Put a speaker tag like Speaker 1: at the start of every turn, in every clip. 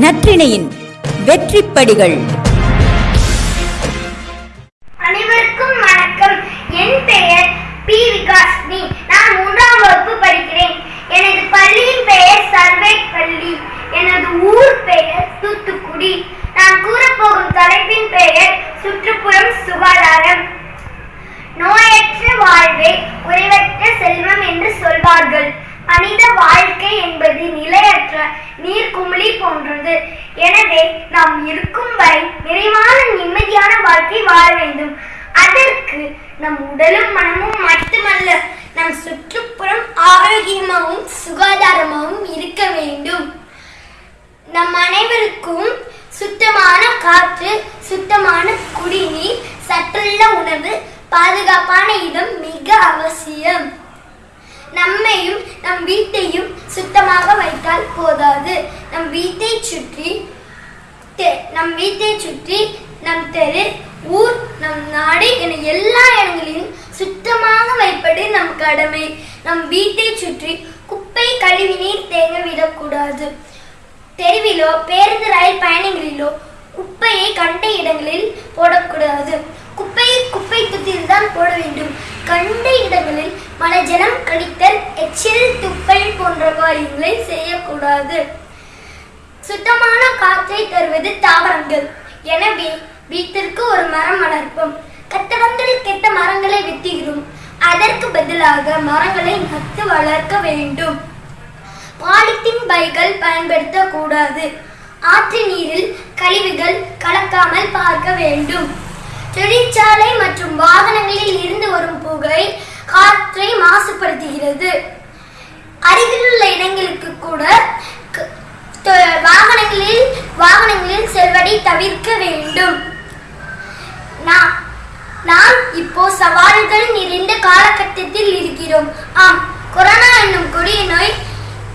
Speaker 1: நற்றிணையின் வெற்றிப்படிகள்.
Speaker 2: அனைவருக்கும் வணக்கம். என் பெயர் பி. விகாஸ்னி நான் மூன்றாம் வகுப்பு படிக்கிறேன். எனது பள்ளியின் பெயர் சர்வே பள்ளி எனது ஊர் பெயர் தூத்துக்குடி. நான் கூறப்போகும் தலைப்பின் பெயர் சுற்றுப்புறம் சுகாதாரம். நோயற்ற வாழ்வே குறைவற்ற செல்வம் எனவே நாம் இருக்கும் வரை நிறைவான நிம்மதியான வாழ்க்கை வாழ வேண்டும். அதற்கு நம் உடலும் மனமும் மட்டுமல்ல நம் சுற்றுப்புறம் ஆரோக்கியமாகவும் சுகாதாரமாகவும் இருக்க வேண்டும். நம் அனைவருக்கும் சுத்தமான காற்று சுத்தமான குடிநீர் சற்றுள்ள உணவு பாதுகாப்பான இடம் மிக அவசியம். நம்மையும் நம் வீட்டையும் சுத்தமாக வைத்தால் போதாது. நம் வீட்டை சுற்றி தெ- நம் வீட்டை சுற்றி நம் தெரு ஊர் நம் நாடு என எல்லா இடங்களிலும் சுத்தமாக வைப்பது நம் கடமை. நம் வீட்டை சுற்றி குப்பை கழிவுநீர் தேங்க விடக்கூடாது. தெருவிலோ பேருந்து ரயில் பயணங்களிலோ குப்பையை கண்ட இடங்களில் போடக்கூடாது. குப்பையை குப்பை தொட்டியில் தான் போட வேண்டும். கண்ட இடங்களில் மலஜலம் கடித்தல் எச்சில் துப்பல் போன்ற காரியங்களை செய்யக்கூடாது. சுத்தமான காற்றை தருவது தாவரங்கள். எனவே வீட்டிற்கு ஒரு மரம் வளர்ப்போம். கட்டடங்கள் கெட்ட மரங்களை வெட்டுகிறோம். அதற்கு பதிலாக மரங்களை நட்டு வளர்க்க வேண்டும். பாலித்தீன் பைகள் பயன்படுத்தக்கூடாது. ஆற்று நீரில் கழிவுகள் கலக்காமல் பார்க்க வேண்டும். தொழிற்சாலை மற்றும் வாகனங்களில் இருந்து மாசுபடுத்துகிறது அருகிலுள்ள இடங்களுக்கு கூட வாகனங்களில் வாகனங்களில் செல்வதை தவிர்க்க வேண்டும். நாம் நாம் இப்போ சவால்கள் நிறைந்த காலகட்டத்தில் இருக்கிறோம். ஆம் கொரோனா என்னும் கொடிய நோய்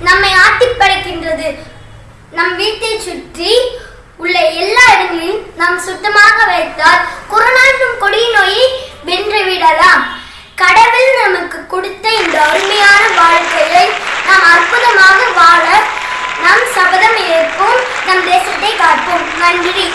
Speaker 2: நம்மை ஆட்டி படைக்கின்றது நம் வீட்டை சுற்றி உள்ள எல்லா இடங்களிலும் நாம் சுத்தமாக வைத்தால் கொரோனா என்னும் கொடிய நோயை வாழ நாம் சபதம் ஏற்போம் நம் தேசத்தை காப்போம். நன்றி.